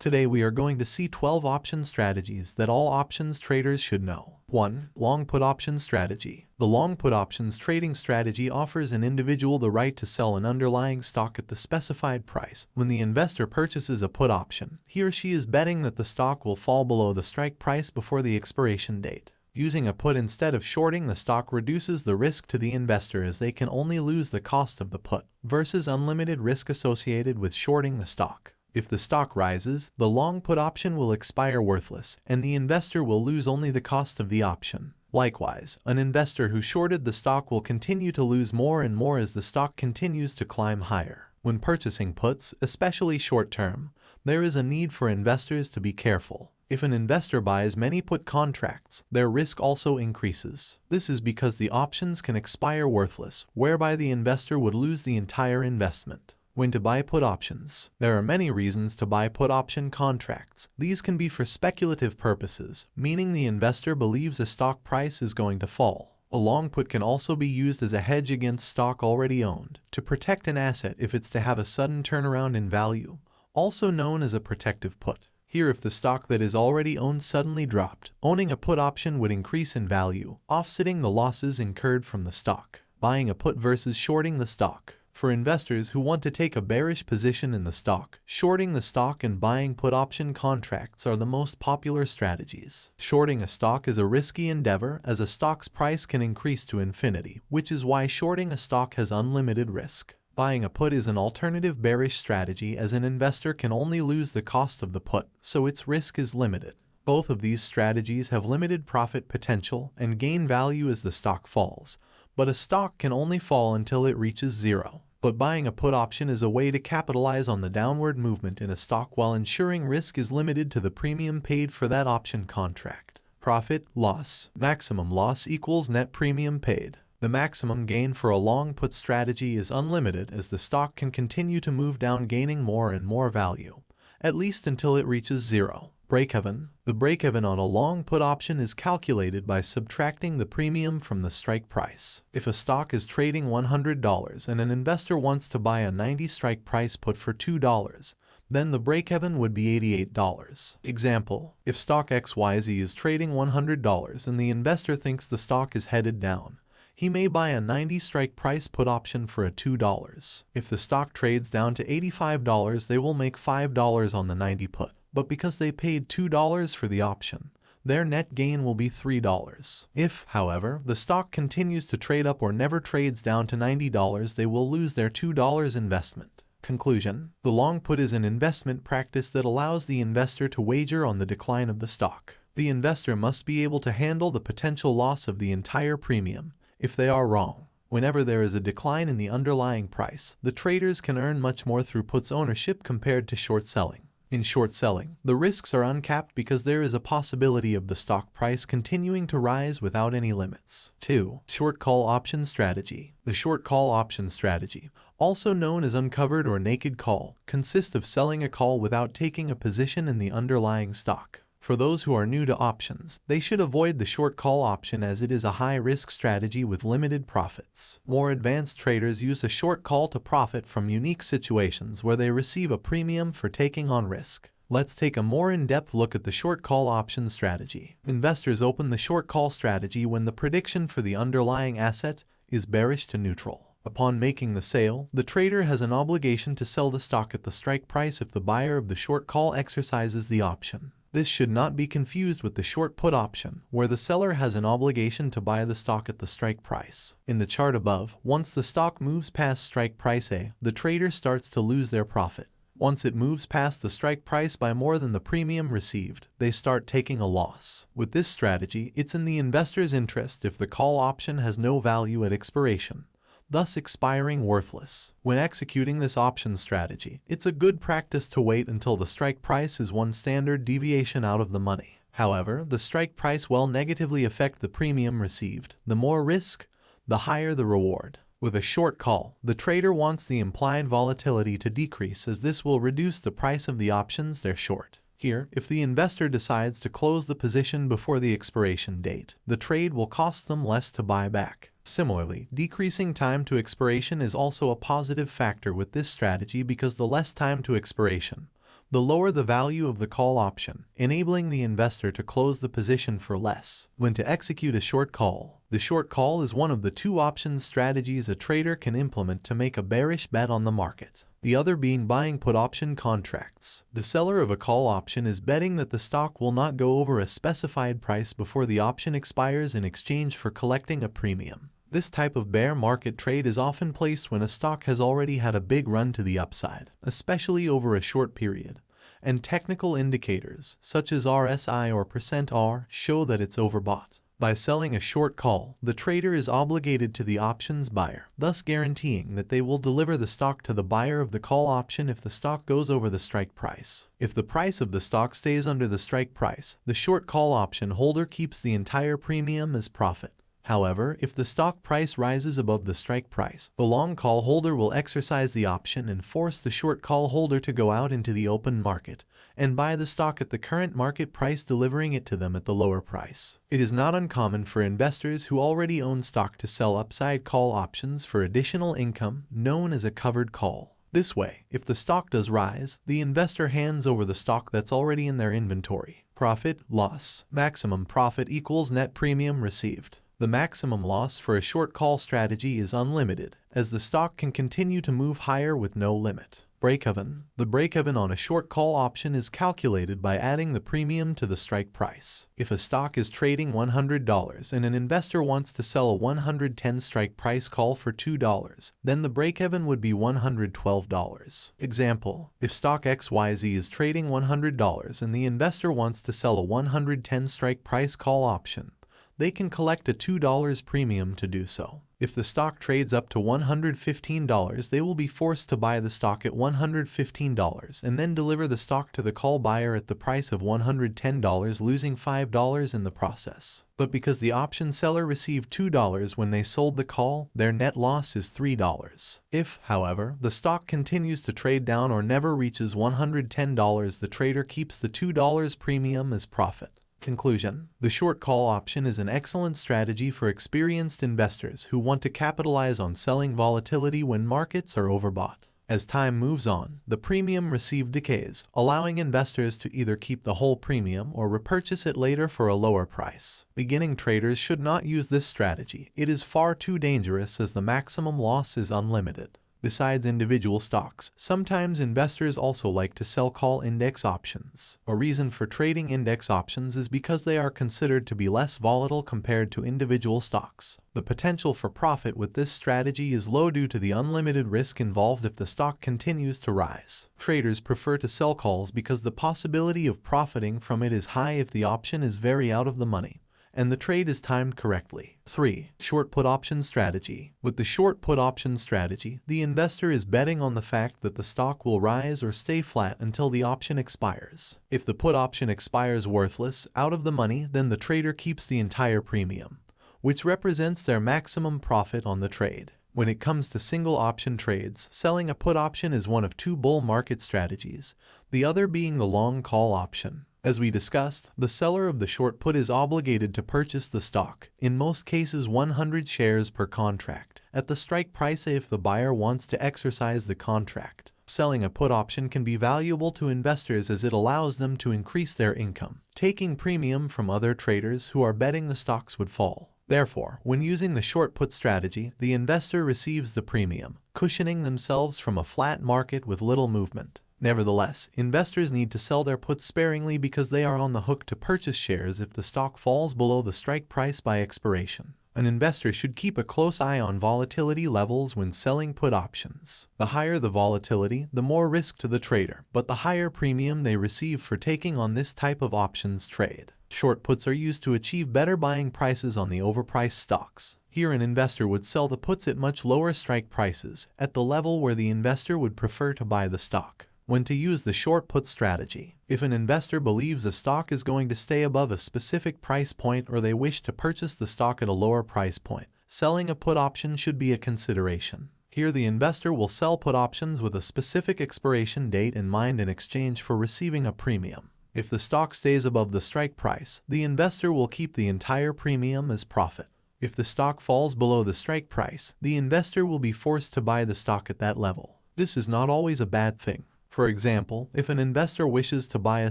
Today we are going to see 12 option strategies that all options traders should know. 1. Long put option strategy. The long put options trading strategy offers an individual the right to sell an underlying stock at the specified price. When the investor purchases a put option, he or she is betting that the stock will fall below the strike price before the expiration date. Using a put instead of shorting the stock reduces the risk to the investor as they can only lose the cost of the put versus unlimited risk associated with shorting the stock. If the stock rises, the long put option will expire worthless, and the investor will lose only the cost of the option. Likewise, an investor who shorted the stock will continue to lose more and more as the stock continues to climb higher. When purchasing puts, especially short-term, there is a need for investors to be careful. If an investor buys many put contracts, their risk also increases. This is because the options can expire worthless, whereby the investor would lose the entire investment. When to buy put options. There are many reasons to buy put option contracts. These can be for speculative purposes, meaning the investor believes a stock price is going to fall. A long put can also be used as a hedge against stock already owned, to protect an asset if it's to have a sudden turnaround in value, also known as a protective put. Here if the stock that is already owned suddenly dropped, owning a put option would increase in value, offsetting the losses incurred from the stock. Buying a put versus shorting the stock. For investors who want to take a bearish position in the stock, shorting the stock and buying put option contracts are the most popular strategies. Shorting a stock is a risky endeavor as a stock's price can increase to infinity, which is why shorting a stock has unlimited risk. Buying a put is an alternative bearish strategy as an investor can only lose the cost of the put, so its risk is limited. Both of these strategies have limited profit potential and gain value as the stock falls, but a stock can only fall until it reaches zero but buying a put option is a way to capitalize on the downward movement in a stock while ensuring risk is limited to the premium paid for that option contract. Profit, loss, maximum loss equals net premium paid. The maximum gain for a long put strategy is unlimited as the stock can continue to move down gaining more and more value, at least until it reaches zero. Break-even. The break-even on a long put option is calculated by subtracting the premium from the strike price. If a stock is trading $100 and an investor wants to buy a 90 strike price put for $2, then the break-even would be $88. Example, if stock XYZ is trading $100 and the investor thinks the stock is headed down, he may buy a 90 strike price put option for a $2. If the stock trades down to $85, they will make $5 on the 90 put but because they paid $2 for the option, their net gain will be $3. If, however, the stock continues to trade up or never trades down to $90, they will lose their $2 investment. Conclusion The long put is an investment practice that allows the investor to wager on the decline of the stock. The investor must be able to handle the potential loss of the entire premium if they are wrong. Whenever there is a decline in the underlying price, the traders can earn much more through puts ownership compared to short selling. In short selling, the risks are uncapped because there is a possibility of the stock price continuing to rise without any limits. 2. Short call option strategy. The short call option strategy, also known as uncovered or naked call, consists of selling a call without taking a position in the underlying stock. For those who are new to options, they should avoid the short call option as it is a high-risk strategy with limited profits. More advanced traders use a short call to profit from unique situations where they receive a premium for taking on risk. Let's take a more in-depth look at the short call option strategy. Investors open the short call strategy when the prediction for the underlying asset is bearish to neutral. Upon making the sale, the trader has an obligation to sell the stock at the strike price if the buyer of the short call exercises the option. This should not be confused with the short put option, where the seller has an obligation to buy the stock at the strike price. In the chart above, once the stock moves past strike price A, the trader starts to lose their profit. Once it moves past the strike price by more than the premium received, they start taking a loss. With this strategy, it's in the investor's interest if the call option has no value at expiration thus expiring worthless. When executing this option strategy, it's a good practice to wait until the strike price is one standard deviation out of the money. However, the strike price will negatively affect the premium received. The more risk, the higher the reward. With a short call, the trader wants the implied volatility to decrease as this will reduce the price of the options they're short. Here, if the investor decides to close the position before the expiration date, the trade will cost them less to buy back. Similarly, decreasing time to expiration is also a positive factor with this strategy because the less time to expiration, the lower the value of the call option, enabling the investor to close the position for less. When to execute a short call, the short call is one of the two options strategies a trader can implement to make a bearish bet on the market. The other being buying put option contracts. The seller of a call option is betting that the stock will not go over a specified price before the option expires in exchange for collecting a premium. This type of bear market trade is often placed when a stock has already had a big run to the upside, especially over a short period, and technical indicators, such as RSI or percent %R, show that it's overbought. By selling a short call, the trader is obligated to the options buyer, thus guaranteeing that they will deliver the stock to the buyer of the call option if the stock goes over the strike price. If the price of the stock stays under the strike price, the short call option holder keeps the entire premium as profit. However, if the stock price rises above the strike price, the long call holder will exercise the option and force the short call holder to go out into the open market and buy the stock at the current market price delivering it to them at the lower price. It is not uncommon for investors who already own stock to sell upside call options for additional income known as a covered call. This way, if the stock does rise, the investor hands over the stock that's already in their inventory. Profit, loss, maximum profit equals net premium received. The maximum loss for a short call strategy is unlimited, as the stock can continue to move higher with no limit. Break-even The break-even on a short call option is calculated by adding the premium to the strike price. If a stock is trading $100 and an investor wants to sell a 110 strike price call for $2, then the break-even would be $112. Example, if stock XYZ is trading $100 and the investor wants to sell a 110 strike price call option, they can collect a $2 premium to do so. If the stock trades up to $115, they will be forced to buy the stock at $115 and then deliver the stock to the call buyer at the price of $110, losing $5 in the process. But because the option seller received $2 when they sold the call, their net loss is $3. If, however, the stock continues to trade down or never reaches $110, the trader keeps the $2 premium as profit. Conclusion The short call option is an excellent strategy for experienced investors who want to capitalize on selling volatility when markets are overbought. As time moves on, the premium received decays, allowing investors to either keep the whole premium or repurchase it later for a lower price. Beginning traders should not use this strategy. It is far too dangerous as the maximum loss is unlimited. Besides individual stocks, sometimes investors also like to sell call index options. A reason for trading index options is because they are considered to be less volatile compared to individual stocks. The potential for profit with this strategy is low due to the unlimited risk involved if the stock continues to rise. Traders prefer to sell calls because the possibility of profiting from it is high if the option is very out of the money and the trade is timed correctly. 3. Short put option strategy. With the short put option strategy, the investor is betting on the fact that the stock will rise or stay flat until the option expires. If the put option expires worthless, out of the money, then the trader keeps the entire premium, which represents their maximum profit on the trade. When it comes to single option trades, selling a put option is one of two bull market strategies, the other being the long call option. As we discussed, the seller of the short put is obligated to purchase the stock, in most cases 100 shares per contract, at the strike price if the buyer wants to exercise the contract. Selling a put option can be valuable to investors as it allows them to increase their income, taking premium from other traders who are betting the stocks would fall. Therefore, when using the short put strategy, the investor receives the premium, cushioning themselves from a flat market with little movement. Nevertheless, investors need to sell their puts sparingly because they are on the hook to purchase shares if the stock falls below the strike price by expiration. An investor should keep a close eye on volatility levels when selling put options. The higher the volatility, the more risk to the trader, but the higher premium they receive for taking on this type of options trade. Short puts are used to achieve better buying prices on the overpriced stocks. Here an investor would sell the puts at much lower strike prices, at the level where the investor would prefer to buy the stock when to use the short put strategy. If an investor believes a stock is going to stay above a specific price point or they wish to purchase the stock at a lower price point, selling a put option should be a consideration. Here the investor will sell put options with a specific expiration date in mind in exchange for receiving a premium. If the stock stays above the strike price, the investor will keep the entire premium as profit. If the stock falls below the strike price, the investor will be forced to buy the stock at that level. This is not always a bad thing. For example, if an investor wishes to buy a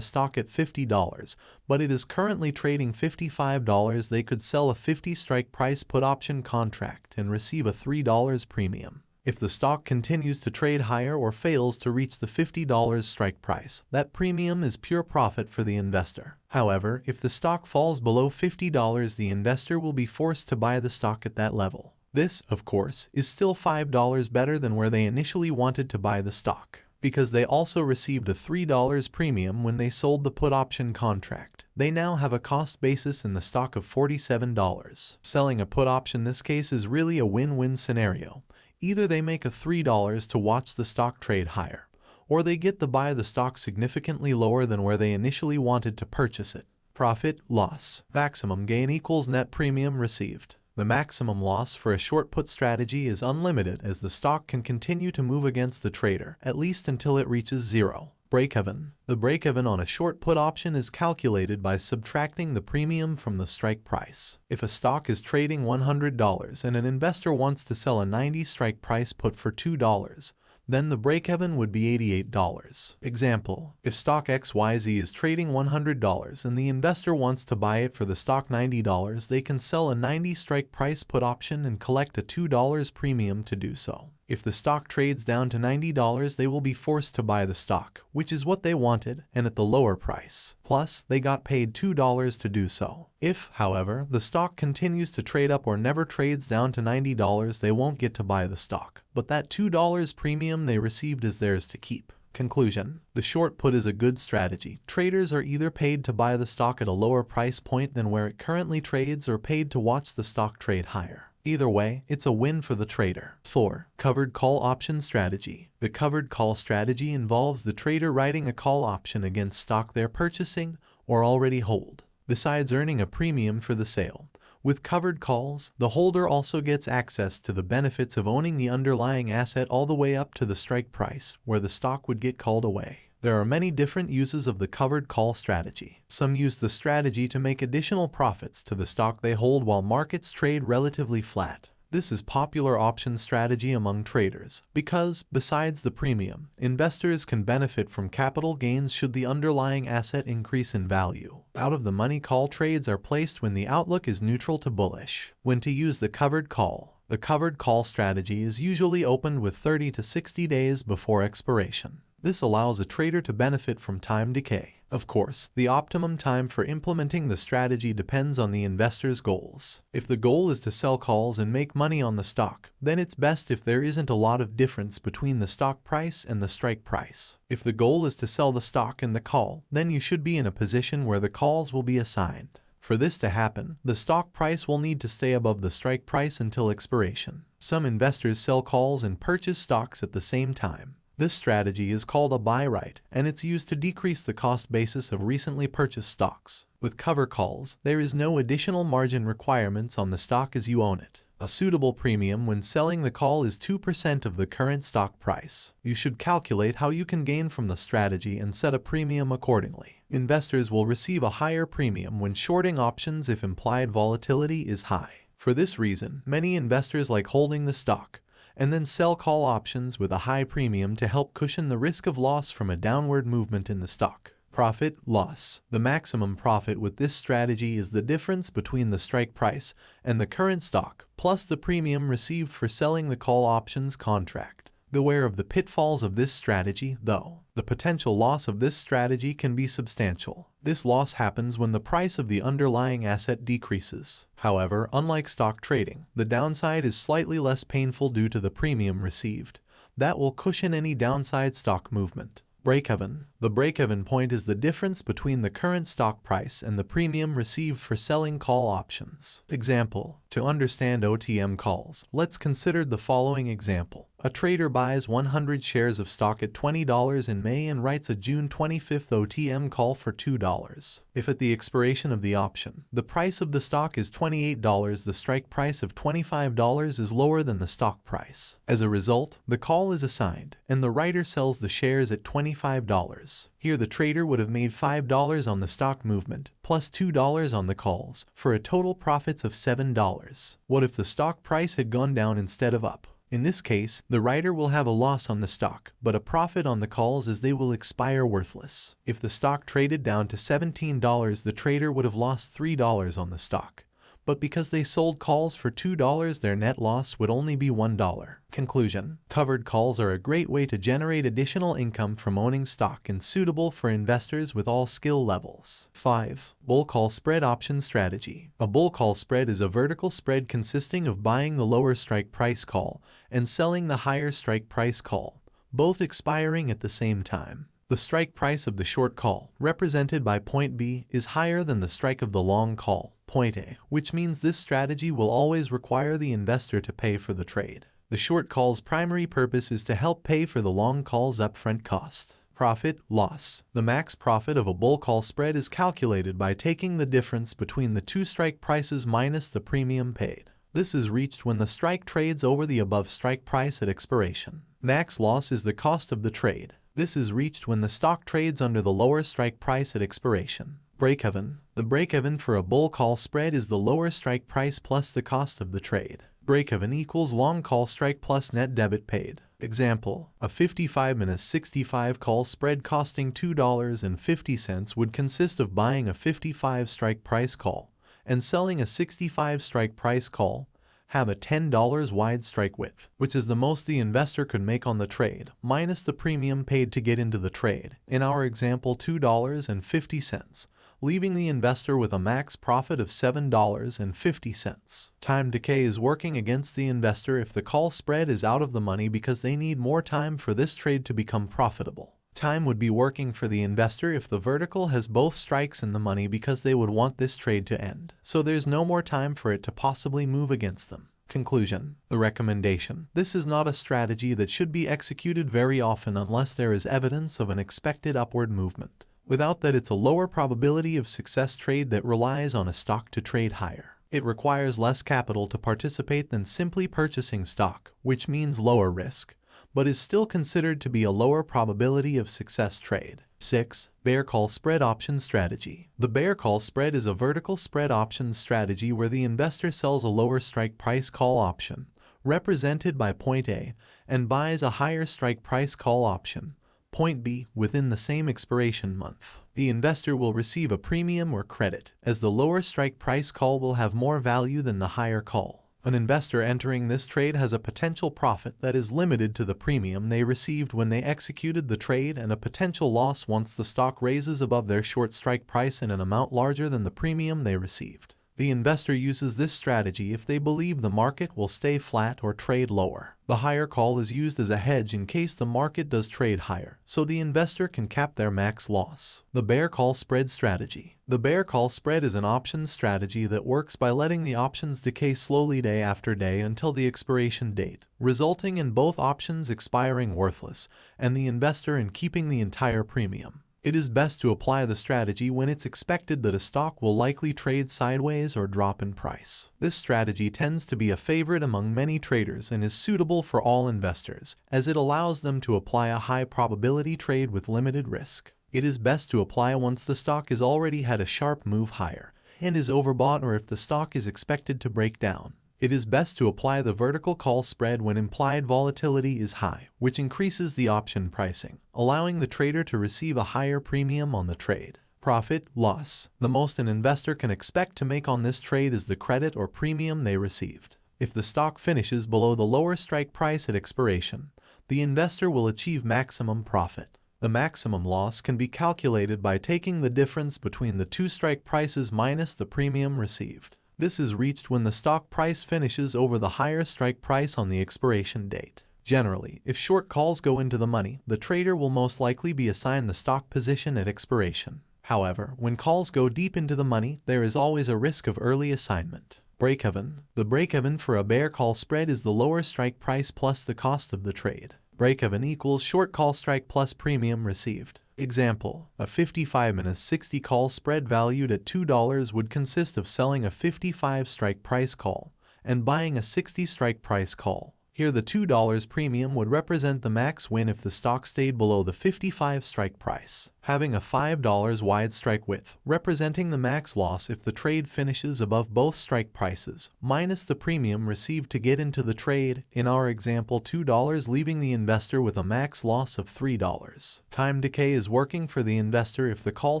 stock at $50, but it is currently trading $55, they could sell a 50 strike price put option contract and receive a $3 premium. If the stock continues to trade higher or fails to reach the $50 strike price, that premium is pure profit for the investor. However, if the stock falls below $50, the investor will be forced to buy the stock at that level. This, of course, is still $5 better than where they initially wanted to buy the stock because they also received a $3 premium when they sold the put option contract. They now have a cost basis in the stock of $47. Selling a put option this case is really a win-win scenario. Either they make a $3 to watch the stock trade higher, or they get to buy the stock significantly lower than where they initially wanted to purchase it. Profit, loss, maximum gain equals net premium received. The maximum loss for a short put strategy is unlimited as the stock can continue to move against the trader, at least until it reaches zero. Break-even. The break-even on a short put option is calculated by subtracting the premium from the strike price. If a stock is trading $100 and an investor wants to sell a 90 strike price put for $2, then the break-even would be $88. Example, if stock XYZ is trading $100 and the investor wants to buy it for the stock $90, they can sell a 90 strike price put option and collect a $2 premium to do so. If the stock trades down to $90, they will be forced to buy the stock, which is what they wanted, and at the lower price. Plus, they got paid $2 to do so. If, however, the stock continues to trade up or never trades down to $90, they won't get to buy the stock. But that $2 premium they received is theirs to keep. Conclusion. The short put is a good strategy. Traders are either paid to buy the stock at a lower price point than where it currently trades or paid to watch the stock trade higher. Either way, it's a win for the trader. 4. Covered Call Option Strategy The covered call strategy involves the trader writing a call option against stock they're purchasing or already hold, besides earning a premium for the sale. With covered calls, the holder also gets access to the benefits of owning the underlying asset all the way up to the strike price, where the stock would get called away. There are many different uses of the covered call strategy. Some use the strategy to make additional profits to the stock they hold while markets trade relatively flat. This is popular option strategy among traders because, besides the premium, investors can benefit from capital gains should the underlying asset increase in value. Out-of-the-money call trades are placed when the outlook is neutral to bullish. When to use the covered call. The covered call strategy is usually opened with 30 to 60 days before expiration. This allows a trader to benefit from time decay. Of course, the optimum time for implementing the strategy depends on the investor's goals. If the goal is to sell calls and make money on the stock, then it's best if there isn't a lot of difference between the stock price and the strike price. If the goal is to sell the stock and the call, then you should be in a position where the calls will be assigned. For this to happen, the stock price will need to stay above the strike price until expiration. Some investors sell calls and purchase stocks at the same time. This strategy is called a buy right, and it's used to decrease the cost basis of recently purchased stocks. With cover calls, there is no additional margin requirements on the stock as you own it. A suitable premium when selling the call is 2% of the current stock price. You should calculate how you can gain from the strategy and set a premium accordingly. Investors will receive a higher premium when shorting options if implied volatility is high. For this reason, many investors like holding the stock, and then sell call options with a high premium to help cushion the risk of loss from a downward movement in the stock. Profit, loss. The maximum profit with this strategy is the difference between the strike price and the current stock, plus the premium received for selling the call options contract. Beware of the pitfalls of this strategy, though. The potential loss of this strategy can be substantial. This loss happens when the price of the underlying asset decreases. However, unlike stock trading, the downside is slightly less painful due to the premium received. That will cushion any downside stock movement. Break-even. The break-even point is the difference between the current stock price and the premium received for selling call options. Example. To understand OTM calls, let's consider the following example. A trader buys 100 shares of stock at $20 in May and writes a June 25th OTM call for $2. If at the expiration of the option, the price of the stock is $28, the strike price of $25 is lower than the stock price. As a result, the call is assigned, and the writer sells the shares at $25. Here the trader would have made $5 on the stock movement, plus $2 on the calls, for a total profits of $7. What if the stock price had gone down instead of up? In this case, the writer will have a loss on the stock, but a profit on the calls as they will expire worthless. If the stock traded down to $17, the trader would have lost $3 on the stock but because they sold calls for $2 their net loss would only be $1. Conclusion Covered calls are a great way to generate additional income from owning stock and suitable for investors with all skill levels. 5. Bull Call Spread Option Strategy A bull call spread is a vertical spread consisting of buying the lower strike price call and selling the higher strike price call, both expiring at the same time. The strike price of the short call, represented by point B, is higher than the strike of the long call, point A, which means this strategy will always require the investor to pay for the trade. The short call's primary purpose is to help pay for the long call's upfront cost. Profit, loss. The max profit of a bull call spread is calculated by taking the difference between the two strike prices minus the premium paid. This is reached when the strike trades over the above strike price at expiration. Max loss is the cost of the trade. This is reached when the stock trades under the lower strike price at expiration. Break-even. The break-even for a bull call spread is the lower strike price plus the cost of the trade. Break-even equals long call strike plus net debit paid. Example, a 55 and a minus 65 call spread costing $2.50 would consist of buying a 55 strike price call and selling a 65 strike price call have a $10 wide strike width, which is the most the investor could make on the trade, minus the premium paid to get into the trade, in our example $2.50, leaving the investor with a max profit of $7.50. Time decay is working against the investor if the call spread is out of the money because they need more time for this trade to become profitable. Time would be working for the investor if the vertical has both strikes in the money because they would want this trade to end. So there's no more time for it to possibly move against them. Conclusion The recommendation This is not a strategy that should be executed very often unless there is evidence of an expected upward movement. Without that it's a lower probability of success trade that relies on a stock to trade higher. It requires less capital to participate than simply purchasing stock, which means lower risk but is still considered to be a lower probability of success trade. 6. Bear Call Spread Option Strategy The bear call spread is a vertical spread options strategy where the investor sells a lower strike price call option, represented by point A, and buys a higher strike price call option, point B, within the same expiration month. The investor will receive a premium or credit, as the lower strike price call will have more value than the higher call. An investor entering this trade has a potential profit that is limited to the premium they received when they executed the trade and a potential loss once the stock raises above their short strike price in an amount larger than the premium they received. The investor uses this strategy if they believe the market will stay flat or trade lower. The higher call is used as a hedge in case the market does trade higher, so the investor can cap their max loss. The bear call spread strategy. The bear call spread is an options strategy that works by letting the options decay slowly day after day until the expiration date, resulting in both options expiring worthless and the investor in keeping the entire premium. It is best to apply the strategy when it's expected that a stock will likely trade sideways or drop in price. This strategy tends to be a favorite among many traders and is suitable for all investors, as it allows them to apply a high probability trade with limited risk. It is best to apply once the stock has already had a sharp move higher and is overbought or if the stock is expected to break down. It is best to apply the vertical call spread when implied volatility is high, which increases the option pricing, allowing the trader to receive a higher premium on the trade. Profit, loss. The most an investor can expect to make on this trade is the credit or premium they received. If the stock finishes below the lower strike price at expiration, the investor will achieve maximum profit. The maximum loss can be calculated by taking the difference between the two strike prices minus the premium received. This is reached when the stock price finishes over the higher strike price on the expiration date. Generally, if short calls go into the money, the trader will most likely be assigned the stock position at expiration. However, when calls go deep into the money, there is always a risk of early assignment. Break-even. The break-even for a bear call spread is the lower strike price plus the cost of the trade. Break-even equals short call strike plus premium received. Example, a 55 minus 60 call spread valued at $2 would consist of selling a 55 strike price call and buying a 60 strike price call. Here the $2 premium would represent the max win if the stock stayed below the 55 strike price, having a $5 wide strike width, representing the max loss if the trade finishes above both strike prices, minus the premium received to get into the trade, in our example $2 leaving the investor with a max loss of $3. Time decay is working for the investor if the call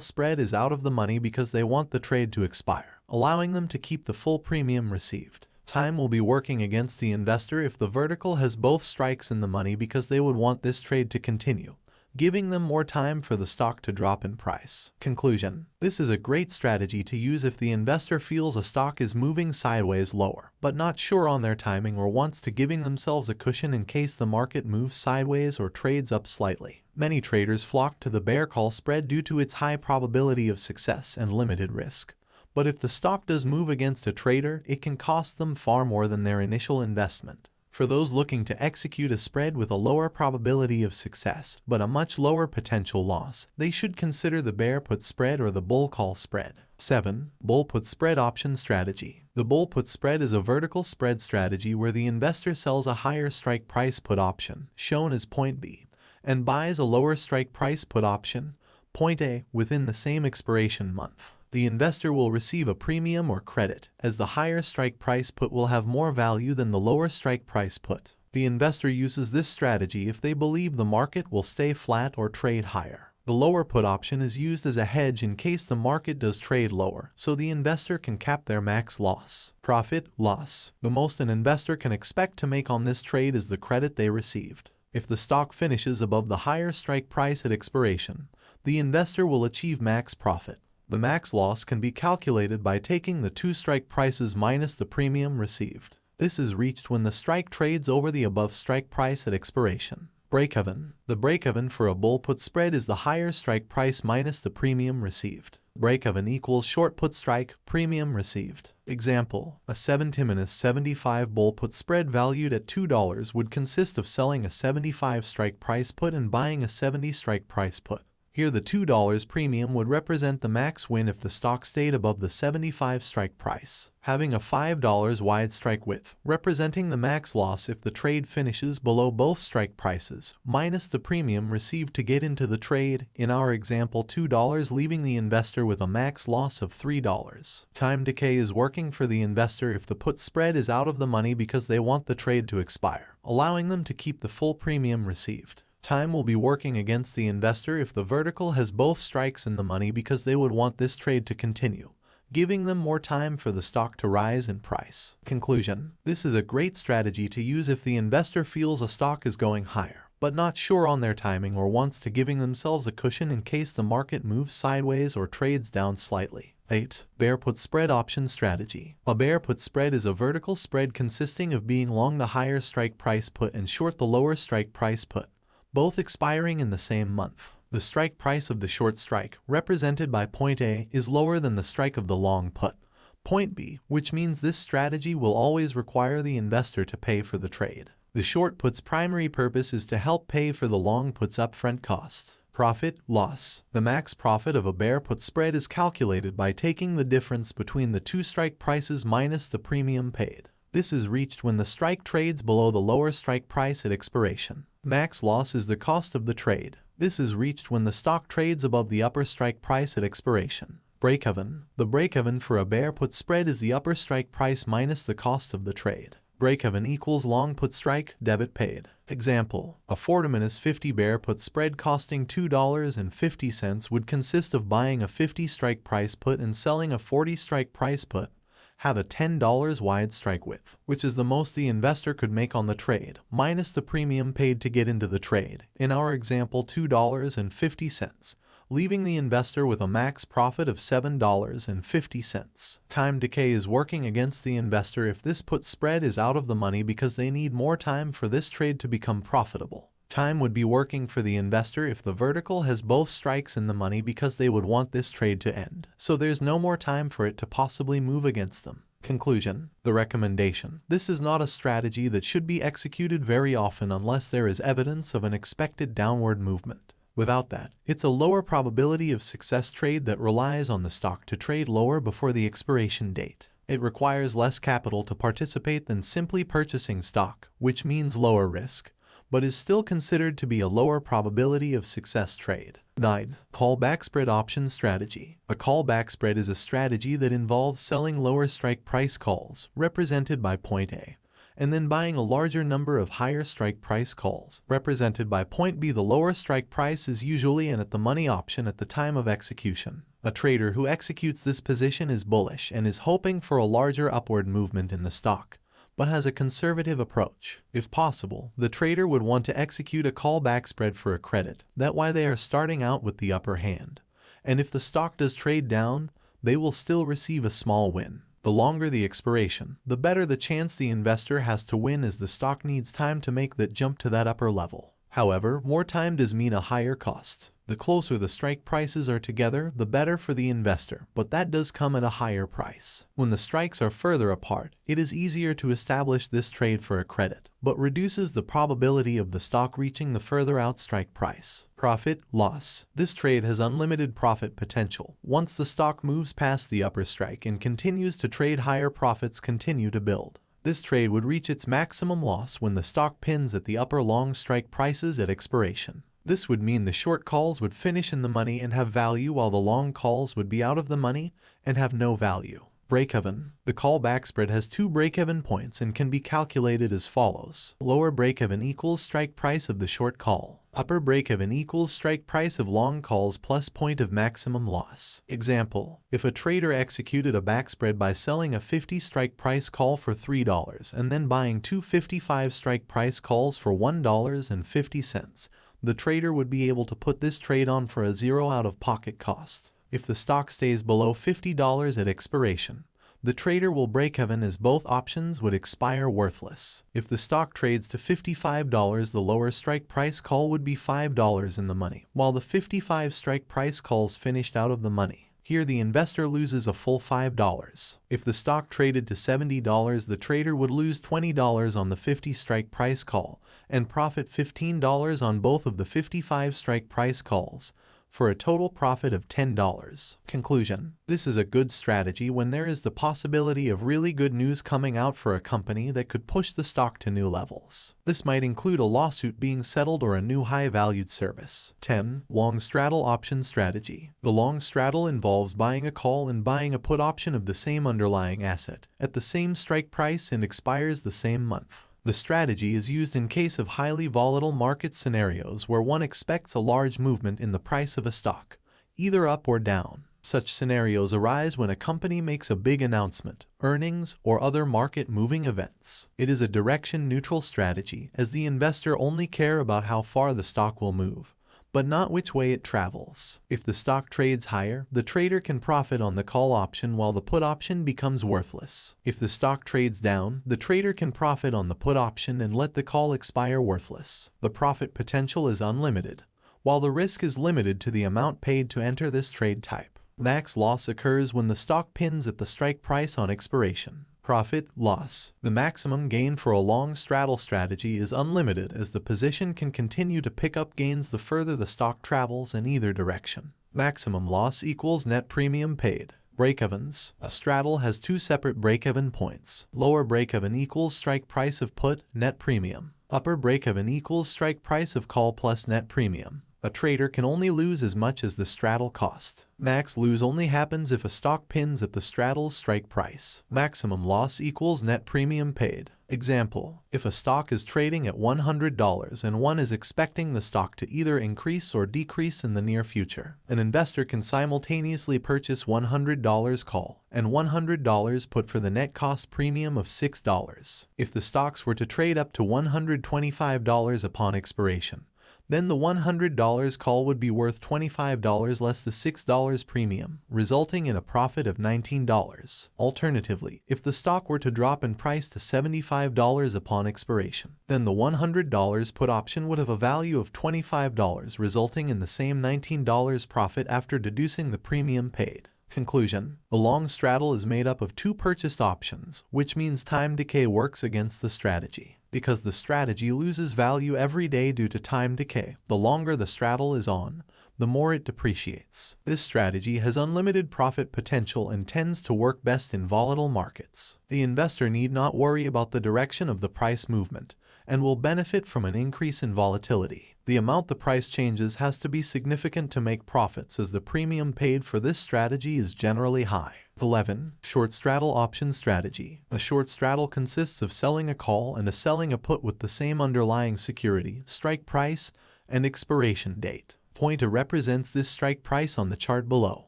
spread is out of the money because they want the trade to expire, allowing them to keep the full premium received. Time will be working against the investor if the vertical has both strikes in the money because they would want this trade to continue, giving them more time for the stock to drop in price. Conclusion. This is a great strategy to use if the investor feels a stock is moving sideways lower, but not sure on their timing or wants to giving themselves a cushion in case the market moves sideways or trades up slightly. Many traders flock to the bear call spread due to its high probability of success and limited risk. But if the stock does move against a trader, it can cost them far more than their initial investment. For those looking to execute a spread with a lower probability of success, but a much lower potential loss, they should consider the bear put spread or the bull call spread. 7. Bull put spread option strategy. The bull put spread is a vertical spread strategy where the investor sells a higher strike price put option, shown as point B, and buys a lower strike price put option, point A, within the same expiration month the investor will receive a premium or credit, as the higher strike price put will have more value than the lower strike price put. The investor uses this strategy if they believe the market will stay flat or trade higher. The lower put option is used as a hedge in case the market does trade lower, so the investor can cap their max loss. Profit, loss. The most an investor can expect to make on this trade is the credit they received. If the stock finishes above the higher strike price at expiration, the investor will achieve max profit. The max loss can be calculated by taking the two strike prices minus the premium received. This is reached when the strike trades over the above strike price at expiration. Break-even. The break-even for a bull put spread is the higher strike price minus the premium received. Break-even equals short put strike, premium received. Example, a 70-75 bull put spread valued at $2 would consist of selling a 75 strike price put and buying a 70 strike price put. Here the $2 premium would represent the max win if the stock stayed above the 75 strike price, having a $5 wide strike width, representing the max loss if the trade finishes below both strike prices, minus the premium received to get into the trade, in our example $2 leaving the investor with a max loss of $3. Time decay is working for the investor if the put spread is out of the money because they want the trade to expire, allowing them to keep the full premium received. Time will be working against the investor if the vertical has both strikes in the money because they would want this trade to continue, giving them more time for the stock to rise in price. Conclusion. This is a great strategy to use if the investor feels a stock is going higher but not sure on their timing or wants to giving themselves a cushion in case the market moves sideways or trades down slightly. 8. Bear put spread option strategy. A bear put spread is a vertical spread consisting of being long the higher strike price put and short the lower strike price put both expiring in the same month. The strike price of the short strike, represented by point A, is lower than the strike of the long put, point B, which means this strategy will always require the investor to pay for the trade. The short put's primary purpose is to help pay for the long put's upfront costs. Profit, loss. The max profit of a bear put spread is calculated by taking the difference between the two strike prices minus the premium paid. This is reached when the strike trades below the lower strike price at expiration. Max loss is the cost of the trade. This is reached when the stock trades above the upper strike price at expiration. Break-even. The break-even for a bear put spread is the upper strike price minus the cost of the trade. Break-even equals long put strike, debit paid. Example, a 40-50 bear put spread costing $2.50 would consist of buying a 50 strike price put and selling a 40 strike price put have a $10 wide strike width, which is the most the investor could make on the trade, minus the premium paid to get into the trade, in our example $2.50, leaving the investor with a max profit of $7.50. Time decay is working against the investor if this put spread is out of the money because they need more time for this trade to become profitable. Time would be working for the investor if the vertical has both strikes in the money because they would want this trade to end. So there's no more time for it to possibly move against them. Conclusion. The recommendation. This is not a strategy that should be executed very often unless there is evidence of an expected downward movement. Without that, it's a lower probability of success trade that relies on the stock to trade lower before the expiration date. It requires less capital to participate than simply purchasing stock, which means lower risk, but is still considered to be a lower probability of success trade. 9. Call Backspread Option Strategy A call backspread is a strategy that involves selling lower strike price calls, represented by point A, and then buying a larger number of higher strike price calls, represented by point B. The lower strike price is usually an at-the-money option at the time of execution. A trader who executes this position is bullish and is hoping for a larger upward movement in the stock, but has a conservative approach. If possible, the trader would want to execute a call backspread for a credit, that why they are starting out with the upper hand. And if the stock does trade down, they will still receive a small win. The longer the expiration, the better the chance the investor has to win as the stock needs time to make that jump to that upper level. However, more time does mean a higher cost. The closer the strike prices are together, the better for the investor, but that does come at a higher price. When the strikes are further apart, it is easier to establish this trade for a credit, but reduces the probability of the stock reaching the further out strike price. Profit, loss. This trade has unlimited profit potential. Once the stock moves past the upper strike and continues to trade higher profits continue to build. This trade would reach its maximum loss when the stock pins at the upper long strike prices at expiration. This would mean the short calls would finish in the money and have value while the long calls would be out of the money and have no value. Break-even. The call backspread has two break-even points and can be calculated as follows. Lower break-even equals strike price of the short call. Upper break-even equals strike price of long calls plus point of maximum loss. Example, if a trader executed a backspread by selling a 50 strike price call for $3 and then buying two 55 strike price calls for $1.50, the trader would be able to put this trade on for a zero out-of-pocket cost. If the stock stays below $50 at expiration, the trader will break even as both options would expire worthless. If the stock trades to $55 the lower strike price call would be $5 in the money, while the 55 strike price calls finished out of the money. Here the investor loses a full $5. If the stock traded to $70 the trader would lose $20 on the 50 strike price call and profit $15 on both of the 55 strike price calls for a total profit of $10. Conclusion This is a good strategy when there is the possibility of really good news coming out for a company that could push the stock to new levels. This might include a lawsuit being settled or a new high-valued service. 10. Long Straddle Option Strategy The long straddle involves buying a call and buying a put option of the same underlying asset at the same strike price and expires the same month. The strategy is used in case of highly volatile market scenarios where one expects a large movement in the price of a stock, either up or down. Such scenarios arise when a company makes a big announcement, earnings, or other market-moving events. It is a direction-neutral strategy as the investor only care about how far the stock will move but not which way it travels. If the stock trades higher, the trader can profit on the call option while the put option becomes worthless. If the stock trades down, the trader can profit on the put option and let the call expire worthless. The profit potential is unlimited, while the risk is limited to the amount paid to enter this trade type. Max loss occurs when the stock pins at the strike price on expiration profit, loss. The maximum gain for a long straddle strategy is unlimited as the position can continue to pick up gains the further the stock travels in either direction. Maximum loss equals net premium paid. Break-evens. A straddle has two separate break-even points. Lower break-even equals strike price of put, net premium. Upper break-even equals strike price of call plus net premium. A trader can only lose as much as the straddle cost. Max lose only happens if a stock pins at the straddle's strike price. Maximum loss equals net premium paid. Example, if a stock is trading at $100 and one is expecting the stock to either increase or decrease in the near future, an investor can simultaneously purchase $100 call and $100 put for the net cost premium of $6. If the stocks were to trade up to $125 upon expiration, then the $100 call would be worth $25 less the $6 premium, resulting in a profit of $19. Alternatively, if the stock were to drop in price to $75 upon expiration, then the $100 put option would have a value of $25, resulting in the same $19 profit after deducing the premium paid. Conclusion The long straddle is made up of two purchased options, which means time decay works against the strategy because the strategy loses value every day due to time decay. The longer the straddle is on, the more it depreciates. This strategy has unlimited profit potential and tends to work best in volatile markets. The investor need not worry about the direction of the price movement and will benefit from an increase in volatility. The amount the price changes has to be significant to make profits as the premium paid for this strategy is generally high. 11. Short straddle option strategy. A short straddle consists of selling a call and a selling a put with the same underlying security, strike price, and expiration date. Pointer represents this strike price on the chart below.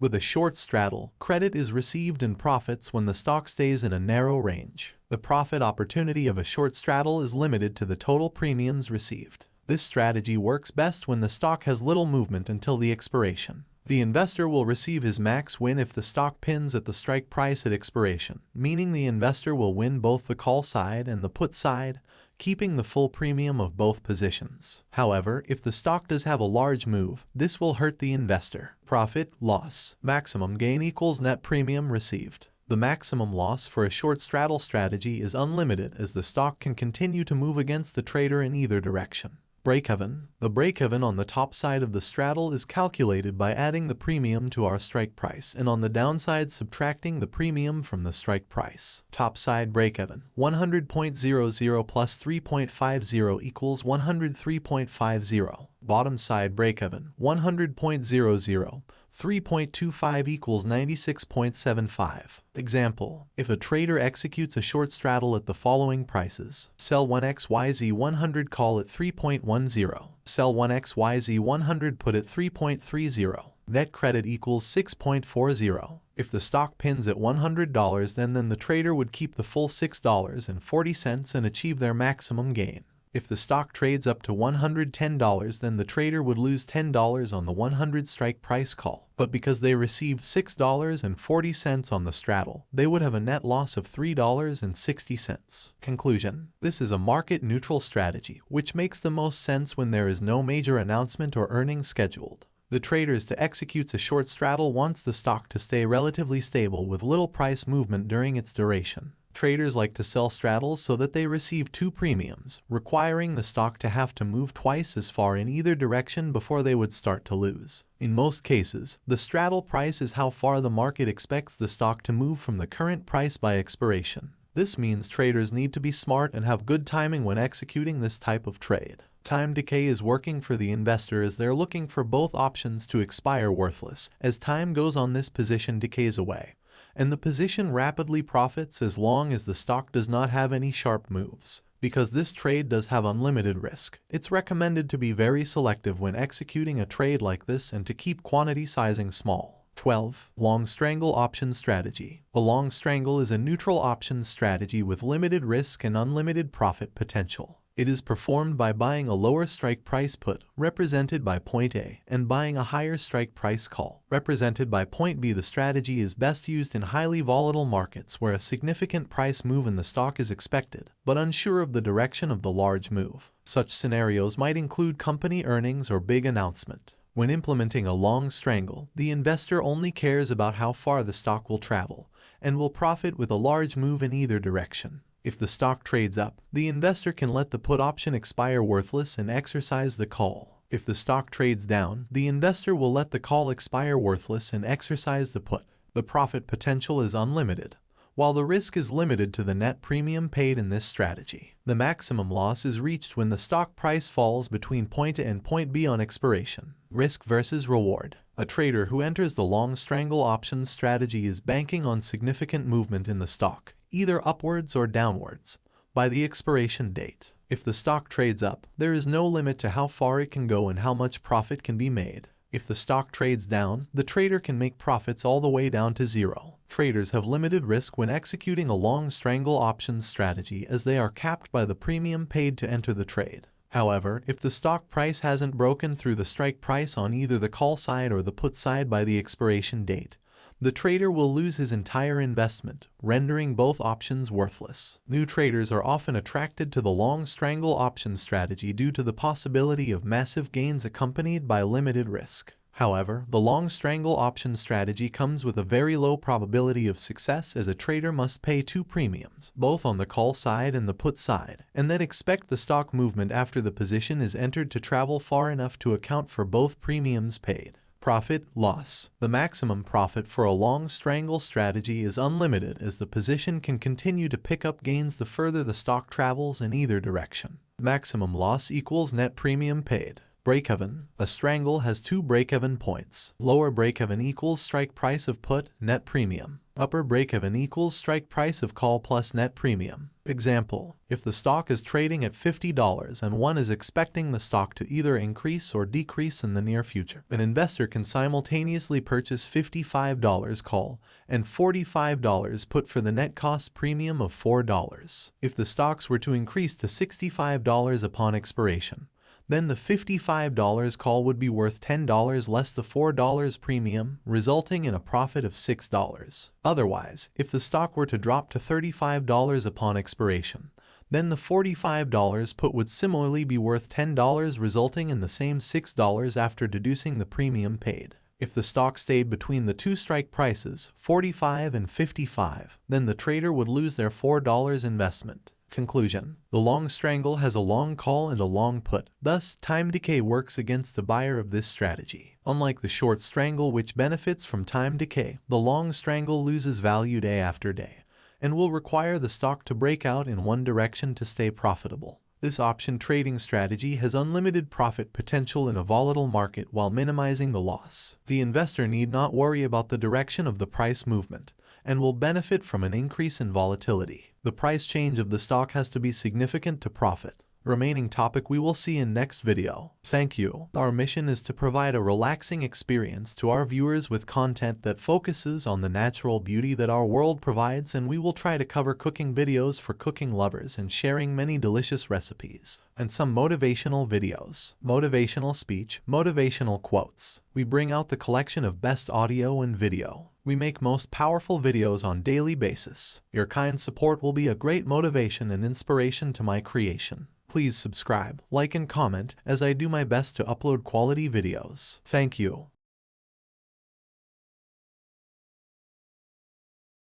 With a short straddle, credit is received in profits when the stock stays in a narrow range. The profit opportunity of a short straddle is limited to the total premiums received. This strategy works best when the stock has little movement until the expiration. The investor will receive his max win if the stock pins at the strike price at expiration, meaning the investor will win both the call side and the put side, keeping the full premium of both positions. However, if the stock does have a large move, this will hurt the investor. Profit, loss, maximum gain equals net premium received. The maximum loss for a short straddle strategy is unlimited as the stock can continue to move against the trader in either direction. Break-even. The break-even on the top side of the straddle is calculated by adding the premium to our strike price and on the downside subtracting the premium from the strike price. Top side break-even. 100.00 plus 3.50 equals 103.50. Bottom side break-even. 100.00 3.25 equals 96.75. Example, if a trader executes a short straddle at the following prices, sell 1xyz 100 call at 3.10, sell 1xyz 100 put at 3.30, net credit equals 6.40. If the stock pins at $100 then then the trader would keep the full $6.40 and achieve their maximum gain. If the stock trades up to $110 then the trader would lose $10 on the 100 strike price call. But because they received $6.40 on the straddle, they would have a net loss of $3.60. Conclusion. This is a market-neutral strategy, which makes the most sense when there is no major announcement or earnings scheduled. The traders to execute a short straddle wants the stock to stay relatively stable with little price movement during its duration. Traders like to sell straddles so that they receive two premiums, requiring the stock to have to move twice as far in either direction before they would start to lose. In most cases, the straddle price is how far the market expects the stock to move from the current price by expiration. This means traders need to be smart and have good timing when executing this type of trade. Time decay is working for the investor as they're looking for both options to expire worthless. As time goes on this position decays away and the position rapidly profits as long as the stock does not have any sharp moves. Because this trade does have unlimited risk, it's recommended to be very selective when executing a trade like this and to keep quantity sizing small. 12. Long Strangle Option Strategy A long strangle is a neutral options strategy with limited risk and unlimited profit potential. It is performed by buying a lower strike price put, represented by point A, and buying a higher strike price call, represented by point B. The strategy is best used in highly volatile markets where a significant price move in the stock is expected, but unsure of the direction of the large move. Such scenarios might include company earnings or big announcement. When implementing a long strangle, the investor only cares about how far the stock will travel, and will profit with a large move in either direction. If the stock trades up, the investor can let the put option expire worthless and exercise the call. If the stock trades down, the investor will let the call expire worthless and exercise the put. The profit potential is unlimited, while the risk is limited to the net premium paid in this strategy. The maximum loss is reached when the stock price falls between point A and point B on expiration. Risk versus reward. A trader who enters the long strangle options strategy is banking on significant movement in the stock either upwards or downwards, by the expiration date. If the stock trades up, there is no limit to how far it can go and how much profit can be made. If the stock trades down, the trader can make profits all the way down to zero. Traders have limited risk when executing a long strangle options strategy as they are capped by the premium paid to enter the trade. However, if the stock price hasn't broken through the strike price on either the call side or the put side by the expiration date, the trader will lose his entire investment, rendering both options worthless. New traders are often attracted to the long strangle option strategy due to the possibility of massive gains accompanied by limited risk. However, the long strangle option strategy comes with a very low probability of success as a trader must pay two premiums, both on the call side and the put side, and then expect the stock movement after the position is entered to travel far enough to account for both premiums paid. Profit, loss. The maximum profit for a long strangle strategy is unlimited as the position can continue to pick up gains the further the stock travels in either direction. Maximum loss equals net premium paid. Break-even. A strangle has two break-even points. Lower break-even equals strike price of put, net premium. Upper break-even equals strike price of call plus net premium. Example, if the stock is trading at $50 and one is expecting the stock to either increase or decrease in the near future, an investor can simultaneously purchase $55 call and $45 put for the net cost premium of $4. If the stocks were to increase to $65 upon expiration, then the $55 call would be worth $10 less the $4 premium, resulting in a profit of $6. Otherwise, if the stock were to drop to $35 upon expiration, then the $45 put would similarly be worth $10 resulting in the same $6 after deducing the premium paid. If the stock stayed between the two strike prices, 45 and 55, then the trader would lose their $4 investment. Conclusion. The long strangle has a long call and a long put. Thus, time decay works against the buyer of this strategy. Unlike the short strangle which benefits from time decay, the long strangle loses value day after day and will require the stock to break out in one direction to stay profitable. This option trading strategy has unlimited profit potential in a volatile market while minimizing the loss. The investor need not worry about the direction of the price movement and will benefit from an increase in volatility. The price change of the stock has to be significant to profit. Remaining topic we will see in next video. Thank you. Our mission is to provide a relaxing experience to our viewers with content that focuses on the natural beauty that our world provides and we will try to cover cooking videos for cooking lovers and sharing many delicious recipes. And some motivational videos, motivational speech, motivational quotes. We bring out the collection of best audio and video. We make most powerful videos on daily basis. Your kind support will be a great motivation and inspiration to my creation. Please subscribe, like and comment as I do my best to upload quality videos. Thank you.